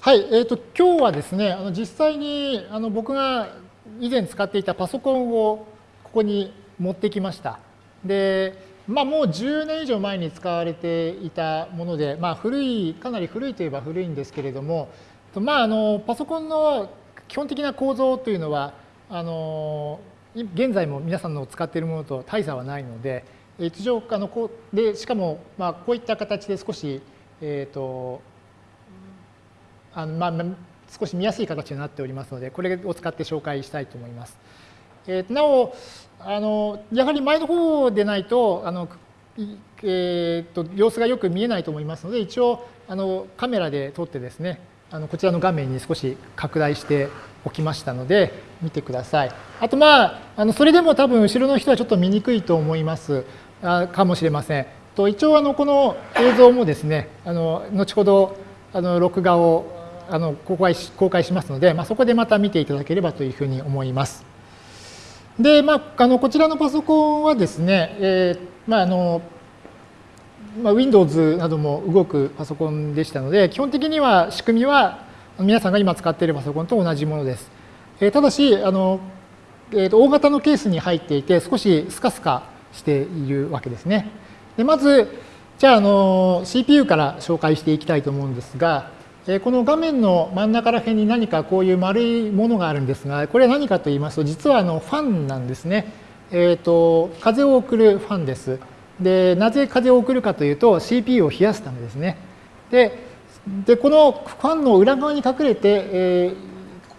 はい、えーと、今日はですね、あの実際にあの僕が以前使っていたパソコンをここに持ってきました。で、まあ、もう10年以上前に使われていたもので、まあ、古い、かなり古いといえば古いんですけれども、まあ、あのパソコンの基本的な構造というのは、あの現在も皆さんの使っているものと大差はないので、一応あのこうでしかもまあこういった形で少し、えーとあのまあ、少し見やすい形になっておりますのでこれを使って紹介したいと思います。えー、なおあのやはり前の方でないとあの、えーと、様子がよく見えないと思いますので一応あのカメラで撮ってですねあのこちらの画面に少し拡大しておきましたので見てください。あとまああのそれでも多分後ろの人はちょっと見にくいと思いますあかもしれません。と一応あのこの映像もですねあの後ほどあの録画をあの公開し公開しますので、まあ、そこでまた見ていただければというふうに思います。で、まあ、あのこちらのパソコンはですね、えーまああのまあ、Windows なども動くパソコンでしたので、基本的には仕組みは皆さんが今使っているパソコンと同じものです。えー、ただしあの、えーと、大型のケースに入っていて、少しスカスカしているわけですね。でまず、じゃああの CPU から紹介していきたいと思うんですが、この画面の真ん中ら辺に何かこういう丸いものがあるんですが、これは何かと言いますと、実はあのファンなんですね。えっ、ー、と、風を送るファンです。で、なぜ風を送るかというと、CPU を冷やすためですね。で、でこのファンの裏側に隠れて、え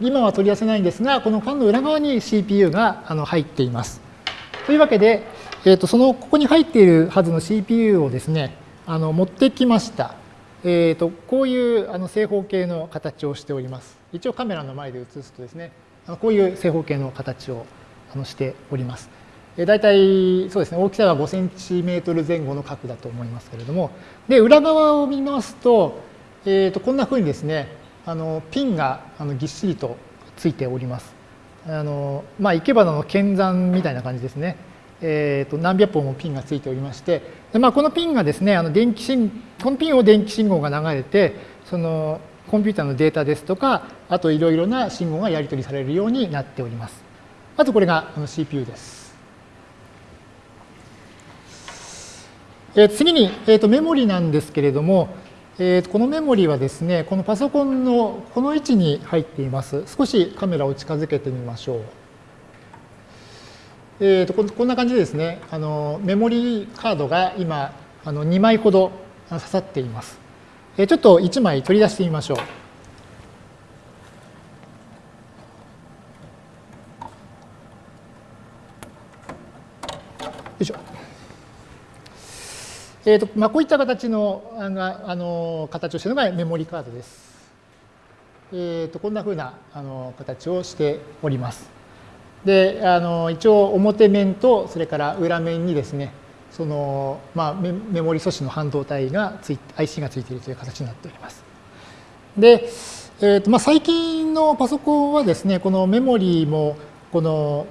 ー、今は取り出せないんですが、このファンの裏側に CPU があの入っています。というわけで、えー、とそのここに入っているはずの CPU をですね、あの持ってきました。えーと、こういうあの正方形の形をしております。一応カメラの前で映すとですね、こういう正方形の形をあのしております。大体そうですね、大きさは5センチメートル前後の角だと思いますけれども、で、裏側を見ますと、えー、とこんなふうにですね、あのピンがあのぎっしりとついております。あのまあ、生け花の剣山みたいな感じですね。えー、と何百本もピンがついておりまして、でまあ、このピンがですね、あの電気信このピンを電気信号が流れて、そのコンピューターのデータですとか、あといろいろな信号がやり取りされるようになっております。まずこれが CPU です。え次に、えー、とメモリなんですけれども、えー、このメモリはですね、このパソコンのこの位置に入っています。少しカメラを近づけてみましょう。えーと、こんな感じでですね、あのメモリーカードが今あの2枚ほど刺さっています。えー、ちょっと1枚取り出してみましょう。よいしょ。えーとまあ、こういった形のあのあの形をしているのがメモリカードです。えーと、こんなふうなあの形をしております。であの一応表面とそれから裏面にですねその、まあ、メモリ素子の半導体がつい IC がついているという形になっております。で、えーとまあ、最近のパソコンはですねこのメモリもこの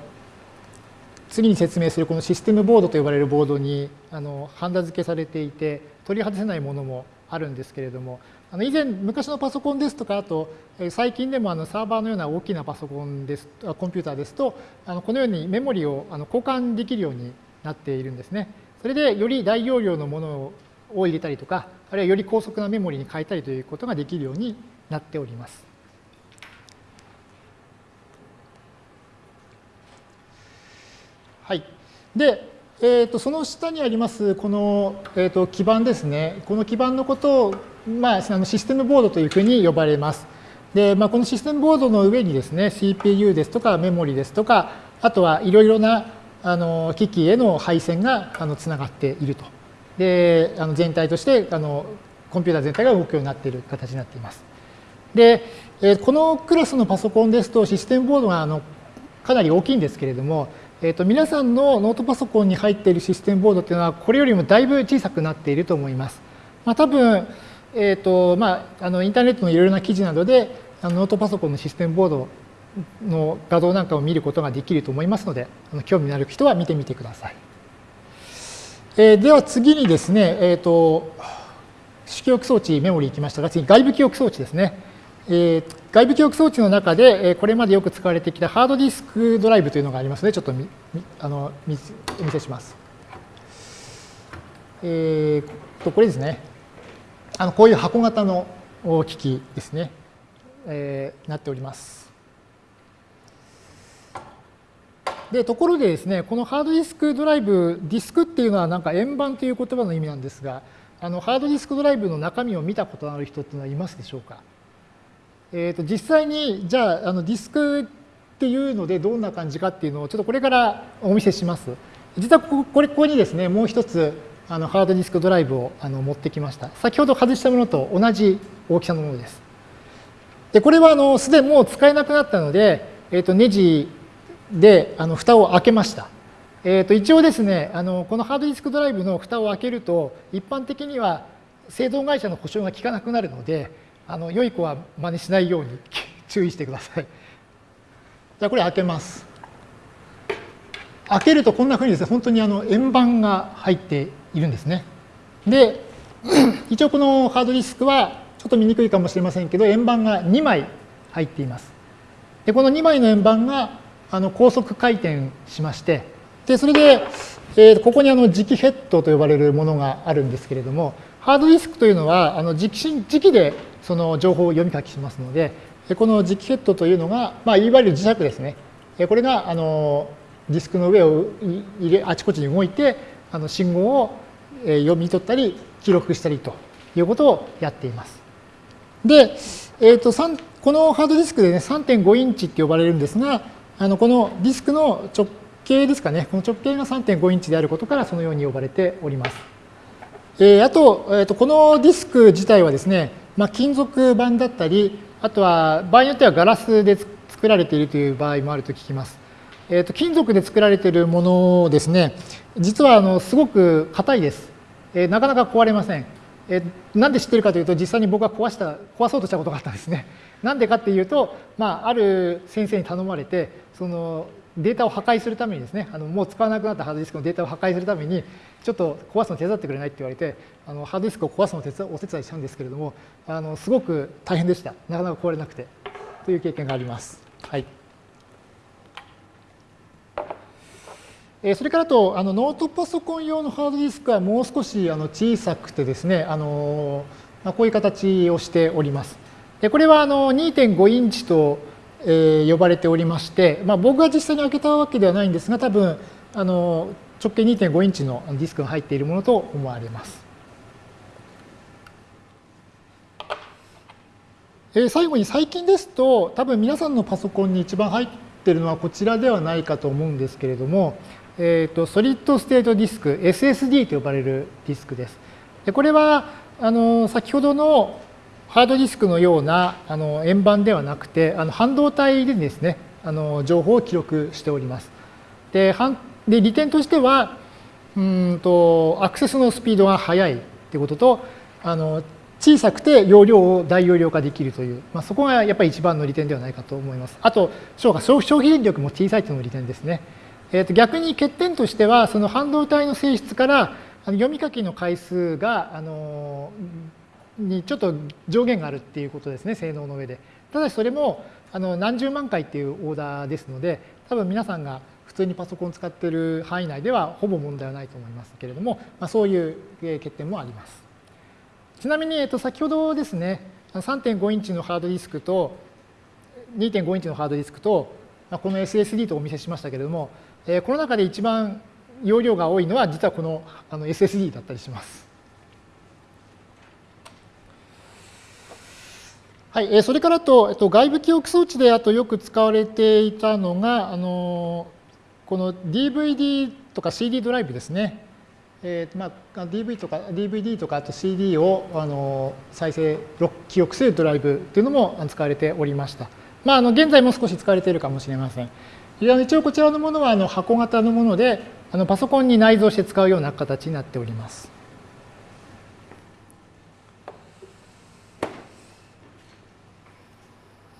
次に説明するこのシステムボードと呼ばれるボードにあのハンダ付けされていて取り外せないものもあるんですけれどもあの以前昔のパソコンですとかあと最近でもあのサーバーのような大きなパソコンですコンピューターですとあのこのようにメモリをあの交換できるようになっているんですね。それでより大容量のものを入れたりとかあるいはより高速なメモリに変えたりということができるようになっております。はい。で、えー、とその下にありますこの、えー、と基板ですね。この基板のことを、まあ、あのシステムボードというふうに呼ばれます。で、まあ、このシステムボードの上にですね、CPU ですとかメモリですとか、あとはいろいろなあの機器への配線があのつながっていると。で、あの全体としてあのコンピューター全体が動くようになっている形になっています。で、えこのクラスのパソコンですとシステムボードがあのかなり大きいんですけれども、えー、と皆さんのノートパソコンに入っているシステムボードっていうのはこれよりもだいぶ小さくなっていると思います。まあ、多分、えーとまあ、あのインターネットのいろいろな記事などであのノートパソコンのシステムボードの画像なんかを見ることができると思いますのであの興味のある人は見てみてください。えー、では次にですね、えーと、主記憶装置メモリー行きましたが次外部記憶装置ですね。えー、外部記憶装置の中で、えー、これまでよく使われてきたハードディスクドライブというのがありますので、ちょっとみあのお見せします。えー、とこれですね。あのこういう箱型の機器ですね。えー、なっております。で、ところでですね、このハードディスクドライブ、ディスクっていうのはなんか円盤という言葉の意味なんですが、あのハードディスクドライブの中身を見たことのある人っていうのはいますでしょうか？えー、と実際にじゃああのディスクっていうのでどんな感じかっていうのをちょっとこれからお見せします。実はここれここにですねもう一つあのハードディスクドライブをあの持ってきました。先ほど外したものと同じ大きさのものです。でこれはあのすでにもう使えなくなったので、えー、とネジであの蓋を開けました。えー、と一応ですねあのこのハードディスクドライブの蓋を開けると一般的には製造会社の保証が効かなくなるのであの良い子は真似しないように 注意してください。じゃあこれ開けます。開けるとこんなふうにですね本当にあの円盤が入っているんですね。で 一応このハードディスクはちょっと見にくいかもしれませんけど円盤が2枚入っています。でこの2枚の円盤があの高速回転しましてでそれで、えー、ここにあの磁気ヘッドと呼ばれるものがあるんですけれどもハードディスクというのはあの磁気磁気でその情報を読み書きしますのでこの磁気ヘッドというのが、まあ、いわゆる磁石ですねこれがあのディスクの上を入れあちこちに動いてあの信号を読み取ったり記録したりということをやっています。で、えーと、このハードディスクでね3.5インチって呼ばれるんですがあのこのディスクの直径ですかねこの直径が3.5インチであることからそのように呼ばれております。えー、あと,、えーと、このディスク自体はですね、まあ、金属板だったりあとは場合によってはガラスで作られているという場合もあると聞きます。えーと、金属で作られているものですね。実はあのすごく硬いです、えー、なかなか壊れません、えー、なんで知ってるかというと実際に僕は壊した壊そうとしたことがあったんですね。なんでかっていうと、まあ、ある先生に頼まれてそのデータを破壊するためにですねあのもう使わなくなったハードディスクのデータを破壊するためにちょっと壊すの手伝ってくれないって言われてあのハードディスクを壊すのを手伝お手伝いしたんですけれどもあのすごく大変でした。なかなか壊れなくて。という経験があります。はい。それからとあのノートパソコン用のハードディスクはもう少しあの小さくてですねあの、まあ、こういう形をしております。でこれはあの2.5インチとえ呼ばれておりまして、まあ、僕が実際に開けたわけではないんですが多分あの直径2.5インチのディスクが入っているものと思われます。最後に最近ですと多分皆さんのパソコンに一番入っているのはこちらではないかと思うんですけれども、えーと、ソリッドステートディスク SSD と呼ばれるディスクです。でこれはあの先ほどのハードディスクのようなあの円盤ではなくて、あの半導体でですね、あの情報を記録しております。で、で利点としては、うんとアクセスのスピードが速いということと、あの小さくて容量を大容量化できるという、まあ、そこがやっぱり一番の利点ではないかと思います。あと、消費電力も小さいというのも利点ですね。えー、と逆に欠点としては、その半導体の性質から読み書きの回数があのにちょっと上限があるっていうことですね、性能の上で。ただしそれもあの何十万回っていうオーダーですので、多分皆さんが普通にパソコン使ってる範囲内ではほぼ問題はないと思いますけれども、まあ、そういう欠点もあります。ちなみに、えっと、先ほどですね、3.5インチのハードディスクと2.5インチのハードディスクと、この SSD とお見せしましたけれども、えこの中で一番容量が多いのは実はこのあの SSD だったりします。はい、それからと、えっと、外部記憶装置であとよく使われていたのが、あのこの DVD とか CD ドライブですね。えーまあ、DV とか DVD とかあと CD をあの再生記憶するドライブというのも使われておりました。まあ、あの現在も少し使われているかもしれません。一応こちらのものはあの箱型のものであのパソコンに内蔵して使うような形になっております。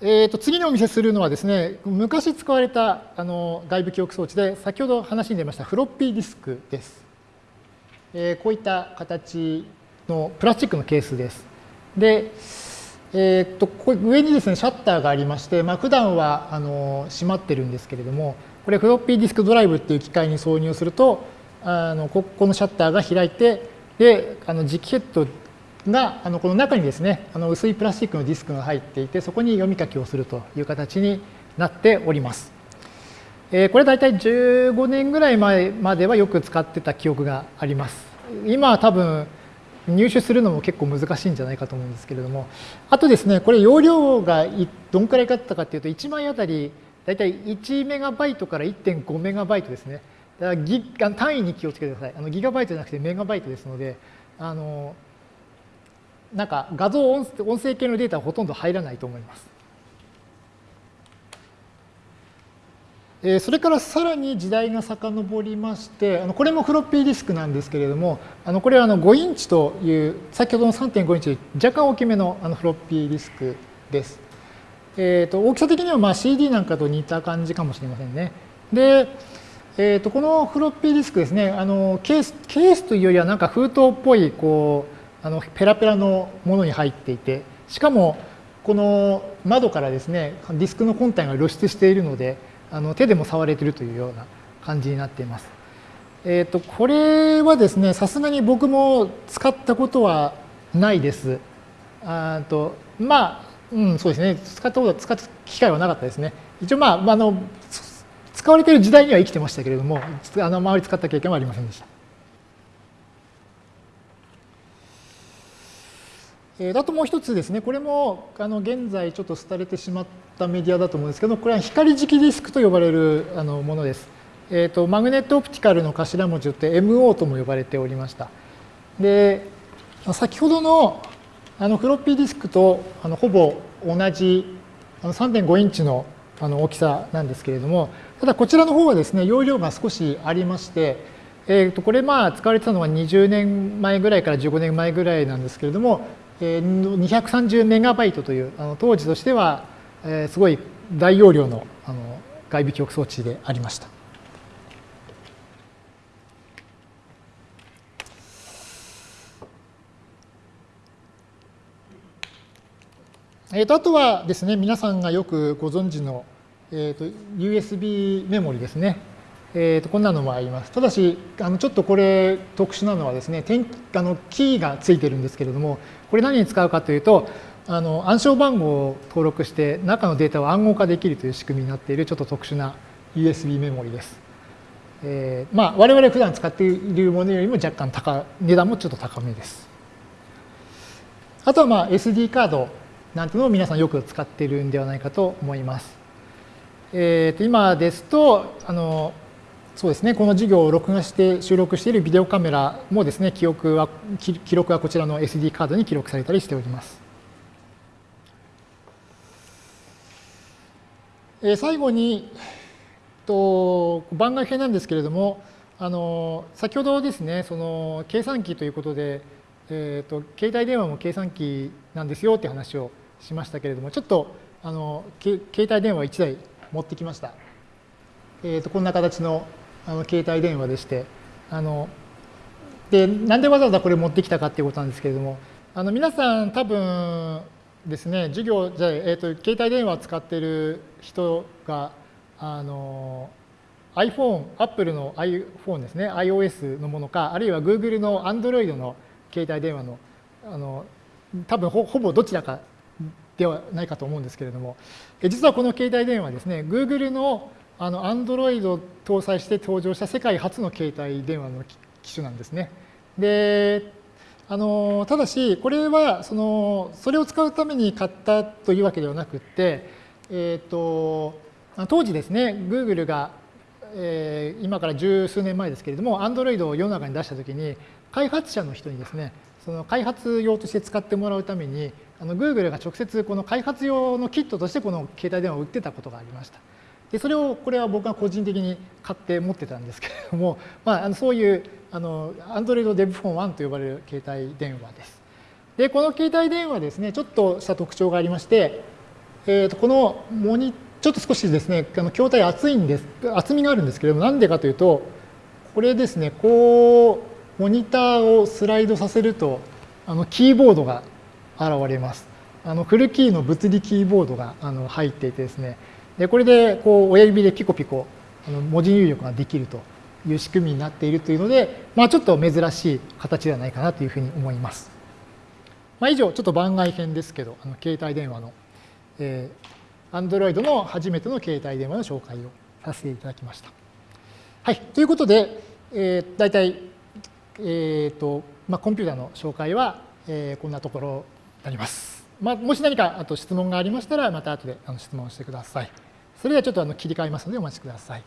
えー、と次にお見せするのはですね、昔使われたあの外部記憶装置で、先ほど話に出ましたフロッピーディスクです。えー、こういった形のプラスチックのケースです。で、えー、っとこれ上にですねシャッターがありまして、まあ普段はあの閉まってるんですけれどもこれフロッピーディスクドライブっていう機械に挿入するとあのここのシャッターが開いてであの磁気ヘッドがあのこの中にですねあの薄いプラスチックのディスクが入っていてそこに読み書きをするという形になっております。えー、これ大体15年ぐらい前まではよく使ってた記憶があります。今は多分入手するのも結構難しいんじゃないかと思うんですけれども。あとですねこれ容量がどんくらいかったかっていうと1枚あたり大体1メガバイトから1.5メガバイトですね。だからギ単位に気をつけてください。あのギガバイトじゃなくてメガバイトですのであのなんか画像音声系のデータはほとんど入らないと思います。それからさらに時代が遡りまして、これもフロッピーディスクなんですけれども、これは5インチという、先ほどの3.5インチ若干大きめのフロッピーディスクです。えー、と大きさ的にはまあ CD なんかと似た感じかもしれませんね。で、えー、とこのフロッピーディスクですね、あのケースケースというよりはなんか封筒っぽいこうあのペラペラのものに入っていてしかもこの窓からですねディスクの本体が露出しているのであの手でも触れてるというような感じになっています。えーと、これはですねさすがに僕も使ったことはないです。あとまあ、うん、そうですね使ったこと使った機会はなかったですね。一応まああの使われている時代には生きてましたけれどもあの周り使った経験はありませんでした。えー、あともう一つですね、これもあの現在ちょっと廃れてしまったメディアだと思うんですけど、これは光磁気ディスクと呼ばれるあのものです。えーと、マグネットオプティカルの頭文字って MO とも呼ばれておりました。で、先ほどのあのフロッピーディスクとあのほぼ同じあの3.5インチのあの大きさなんですけれども、ただこちらの方はですね、容量が少しありまして、えー、とこれまあ使われてたのは20年前ぐらいから15年前ぐらいなんですけれども、230メガバイトというあの当時としてはすごい大容量のあの外部記憶装置でありました。えー、とあとはですね皆さんがよくご存知の、えー、と USB メモリですね。えー、とこんなのもあります。ただし、あのちょっとこれ特殊なのはですね、あのキーがついてるんですけれども、これ何に使うかというと、あの暗証番号を登録して中のデータを暗号化できるという仕組みになっているちょっと特殊な USB メモリです。えー、まあ我々普段使っているものよりも若干高値段もちょっと高めです。あとはまあ SD カードなんていうのを皆さんよく使っているんではないかと思います。えー、と今ですとあのそうですね、この授業を録画して収録しているビデオカメラもですね、記憶は記録はこちらの SD カードに記録されたりしております。え最後に、と番外編なんですけれども、あの先ほどですね、その計算機ということで、えーと、携帯電話も計算機なんですよって話をしましたけれども、ちょっとあの携帯電話1台持ってきました。えーとこんな形のあの携帯電話でしてあのでなんでわざわざこれ持ってきたかっていうことなんですけれどもあの皆さん多分ですね授業じゃえーと、携帯電話使ってる人があの iPhone、Apple の iPhone ですね、iOS のものか、あるいは Google の Android の携帯電話の、あの多分ほほぼどちらかではないかと思うんですけれども、実はこの携帯電話ですね、Google のあの Android を搭載して登場した世界初の携帯電話の機種なんですね。であのただしこれはそのそれを使うために買ったというわけではなくて、えーと、当時ですね Google が、えー、今から十数年前ですけれども Android を世の中に出したときに開発者の人にですねその開発用として使ってもらうためにあの Google が直接この開発用のキットとしてこの携帯電話を売ってたことがありました。でそれをこれは僕が個人的に買って持ってたんですけれども、まあ、あのそういうあの Android Dev p h o n 1と呼ばれる携帯電話です。でこの携帯電話ですねちょっとした特徴がありまして、えー、とこのモニちょっと少しですねあの筐体厚いんです厚みがあるんですけれどもなんでかというとこれですねこうモニターをスライドさせるとあのキーボードが現れます。あのフルキーの物理キーボードがあの入っていてですね、でこれでこう親指でピコピコあの文字入力ができるという仕組みになっているというので、まあ、ちょっと珍しい形ではないかなというふうに思います。まあ、以上、ちょっと番外編ですけど、あの携帯電話の、えー、Android の初めての携帯電話の紹介をさせていただきました。はい、ということで、えー、大体、えーとまあ、コンピューターの紹介は、えー、こんなところになります。まあ、もし何かあと質問がありましたら、また後であの質問してください。それではちょっとあの切り替えますのでお待ちください。